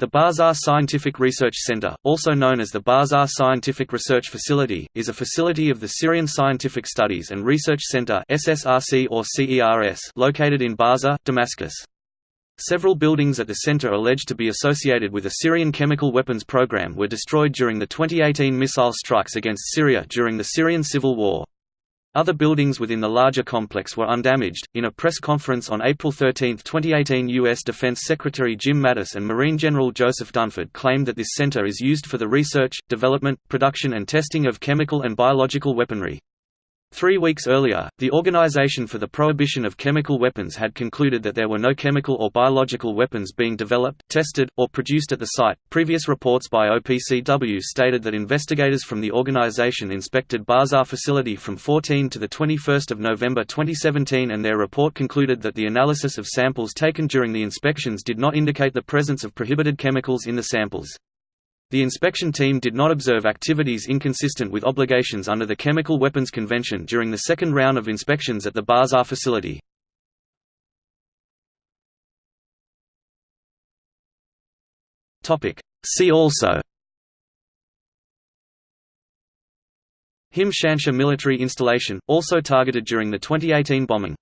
The Barzah Scientific Research Center, also known as the Barzeh Scientific Research Facility, is a facility of the Syrian Scientific Studies and Research Center (SSRC or CERS) located in Barzeh, Damascus. Several buildings at the center alleged to be associated with a Syrian chemical weapons program were destroyed during the 2018 missile strikes against Syria during the Syrian civil war. Other buildings within the larger complex were undamaged. In a press conference on April 13, 2018, U.S. Defense Secretary Jim Mattis and Marine General Joseph Dunford claimed that this center is used for the research, development, production, and testing of chemical and biological weaponry. Three weeks earlier, the Organization for the Prohibition of Chemical Weapons had concluded that there were no chemical or biological weapons being developed, tested, or produced at the site. Previous reports by OPCW stated that investigators from the organization inspected Barzah facility from 14 to the 21st of November 2017 and their report concluded that the analysis of samples taken during the inspections did not indicate the presence of prohibited chemicals in the samples. The inspection team did not observe activities inconsistent with obligations under the Chemical Weapons Convention during the second round of inspections at the Barzah facility. See also. Him Shinshar military installation, also targeted during the 2018 bombing